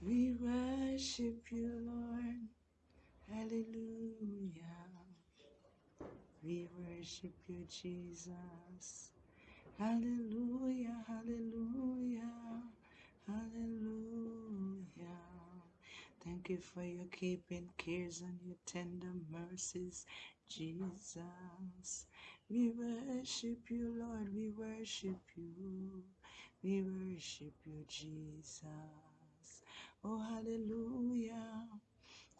We worship you, Lord. Hallelujah. We worship you, Jesus. Hallelujah, hallelujah, hallelujah. Thank you for your keeping cares and your tender mercies, Jesus. We worship you, Lord. We worship you. We worship you, Jesus. Oh, hallelujah.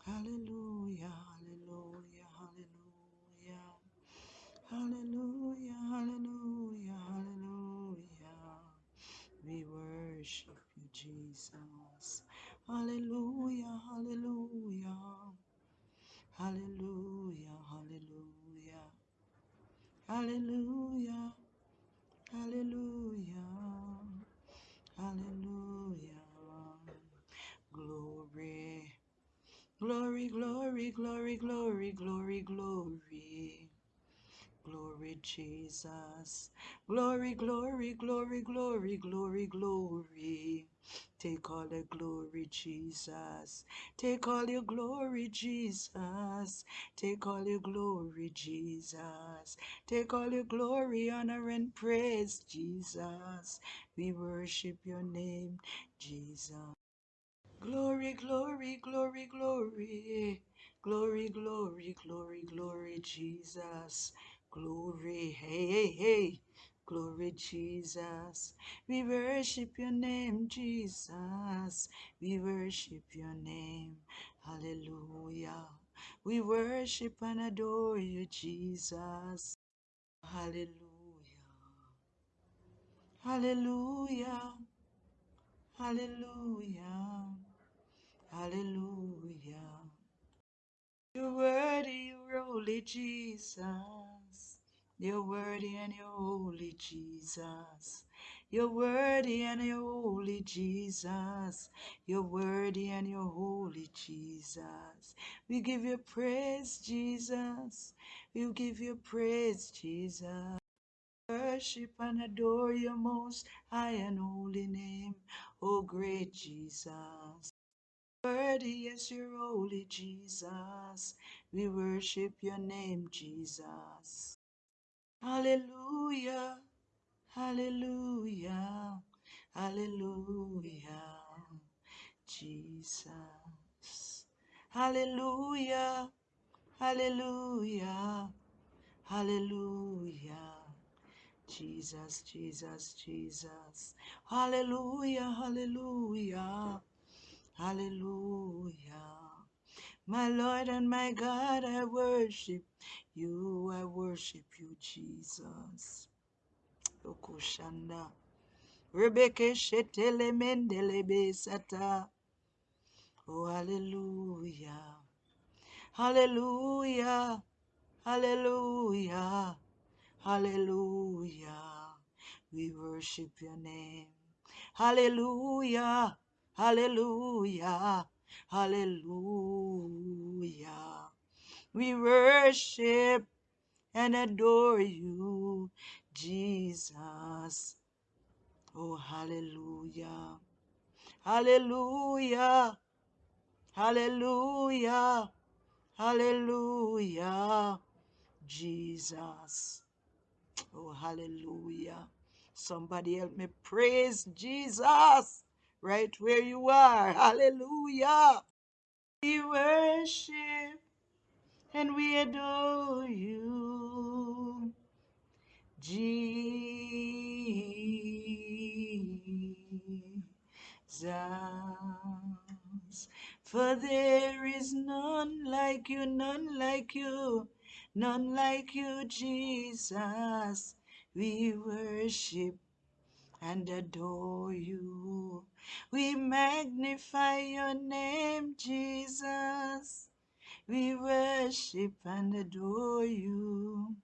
Hallelujah, hallelujah, hallelujah. Hallelujah, hallelujah, hallelujah. We worship you, Jesus. Hallelujah, hallelujah. Hallelujah, hallelujah. Hallelujah, hallelujah. Hallelujah. Glory. Glory, glory, glory, glory, glory, glory. Jesus. Glory, glory, glory, glory, glory, glory. Take all the glory, Jesus. Take all your glory, Jesus. Take all your glory, Jesus. Take all your glory, honor, and praise, Jesus. We worship your name, Jesus. Glory, glory, glory, glory. Glory, glory, glory, glory, Jesus. Glory, hey, hey, hey. Glory, Jesus. We worship your name, Jesus. We worship your name. Hallelujah. We worship and adore you, Jesus. Hallelujah. Hallelujah. Hallelujah. Hallelujah. You're worthy, you're holy, Jesus. You're worthy and you're holy, Jesus. You're worthy and you're holy, Jesus. You're worthy and you're holy, Jesus. We give you praise, Jesus. We give you praise, Jesus. Worship and adore your most high and holy name, O great Jesus. Worthy is your holy Jesus. We worship your name, Jesus. Hallelujah. Hallelujah. Hallelujah. Jesus. Hallelujah. Hallelujah. Hallelujah. Jesus, Jesus, Jesus. Hallelujah. Hallelujah. Hallelujah. My Lord and my God, I worship you. I worship you, Jesus. Okushanda. Rebeke shetele mendele besata. Oh, hallelujah. Hallelujah. Hallelujah. Hallelujah. We worship your name. Hallelujah. Hallelujah. Hallelujah. We worship and adore you, Jesus. Oh, hallelujah. Hallelujah. Hallelujah. Hallelujah. Jesus. Oh, hallelujah. Somebody help me praise Jesus right where you are. Hallelujah. We worship and we adore you, Jesus. For there is none like you, none like you, none like you, Jesus. We worship and adore you. We magnify your name, Jesus. We worship and adore you.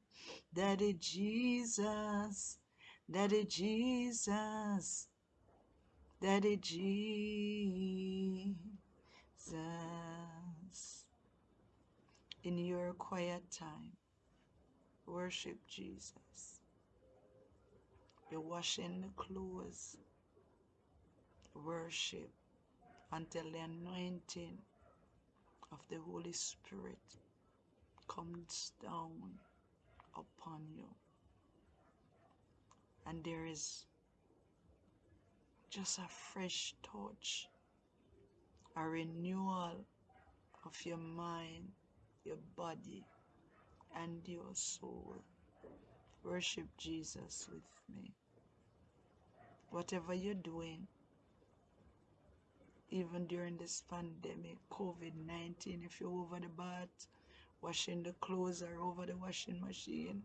Daddy Jesus, Daddy Jesus, Daddy Jesus. In your quiet time, worship Jesus. You're washing the clothes. Worship. until the anointing of the Holy Spirit comes down upon you. And there is just a fresh touch, a renewal of your mind, your body, and your soul. Worship Jesus with me. Whatever you're doing, even during this pandemic, COVID 19, if you're over the bath, washing the clothes or over the washing machine,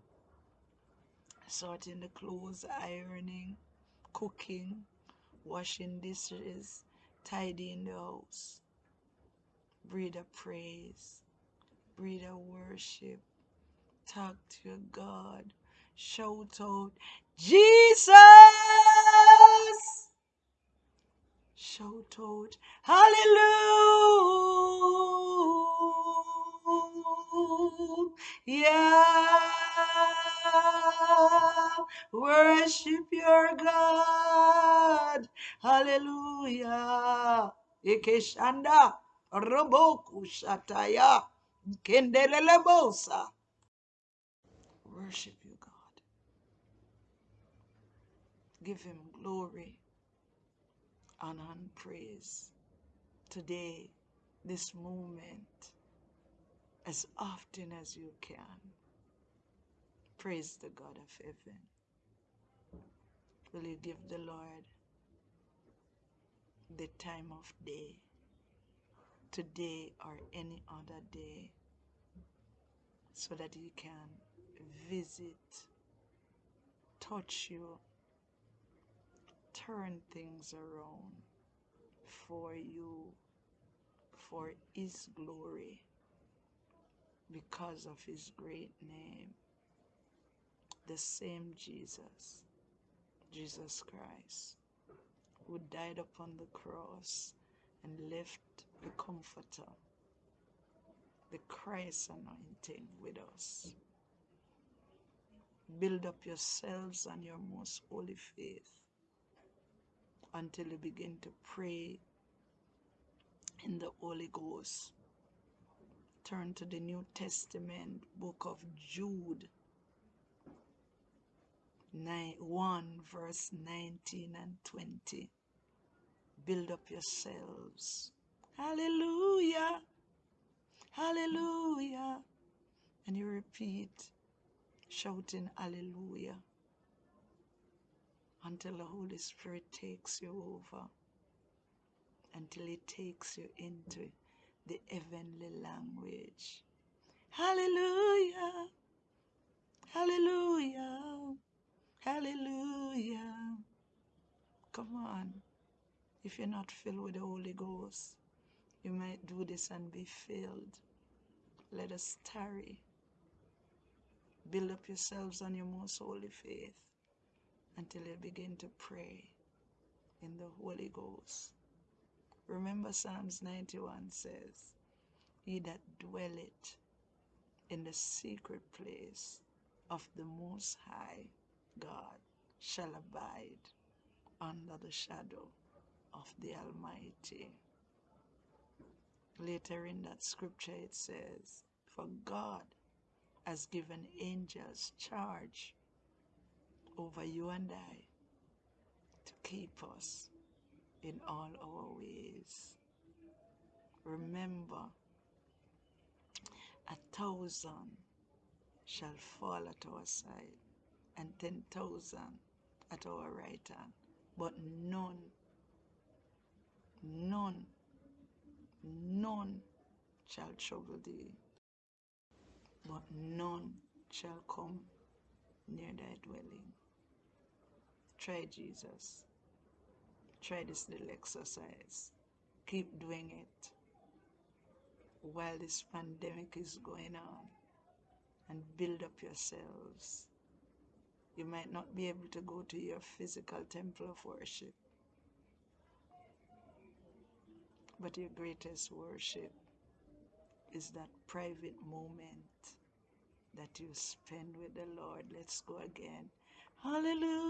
sorting the clothes, ironing, cooking, washing dishes, tidying the house. Breathe a praise, breathe a worship, talk to your God, shout out, Jesus! Shout out, Hallelujah! Worship your God. Hallelujah. Ikeshanda roboku shataya kendelelebosa. Worship you, God. Give him glory, honor, and praise today, this moment, as often as you can. Praise the God of heaven. Will you give the Lord the time of day, today or any other day, so that He can visit, touch you, turn things around for you, for His glory, because of His great name, the same Jesus, Jesus Christ, who died upon the cross and left the Comforter, the Christ anointing with us. Build up yourselves on your most holy faith until you begin to pray in the Holy Ghost. Turn to the New Testament book of Jude 9, 1 verse 19 and 20. Build up yourselves. Hallelujah. Hallelujah. And you repeat, shouting hallelujah until the Holy Spirit takes you over, until He takes you into the heavenly language. Hallelujah. Hallelujah. Hallelujah. Come on. If you're not filled with the Holy Ghost, you might do this and be filled. Let us tarry. Build up yourselves on your most holy faith until you begin to pray in the Holy Ghost. Remember, Psalms 91 says, He that dwelleth in the secret place of the Most High God shall abide under the shadow of the Almighty. Later in that scripture, it says, For God has given angels charge over you and I to keep us in all our ways. Remember, a thousand shall fall at our side, and ten thousand at our right hand, but none, none, none shall trouble thee, but none shall come near thy dwelling. Try Jesus. Try this little exercise. Keep doing it while this pandemic is going on and build up yourselves. You might not be able to go to your physical temple of worship, but your greatest worship is that private moment that you spend with the Lord. Let's go again. Hallelujah.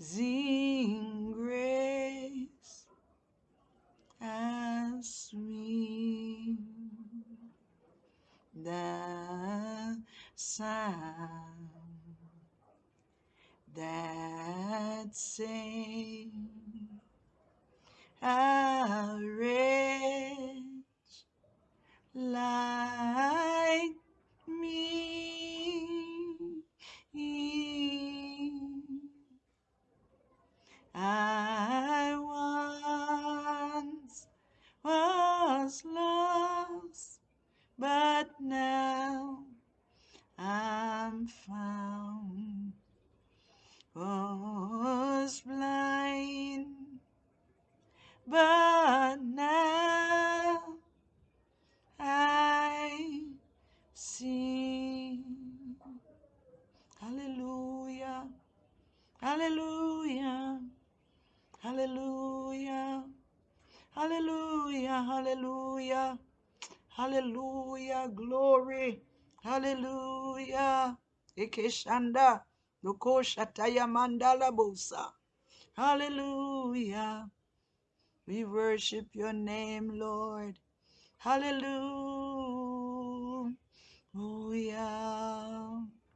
zinho Hallelujah. Hallelujah. Glory. Hallelujah. Ekeshanda. Loko shataya bosa. Hallelujah. We worship your name, Lord. Hallelujah.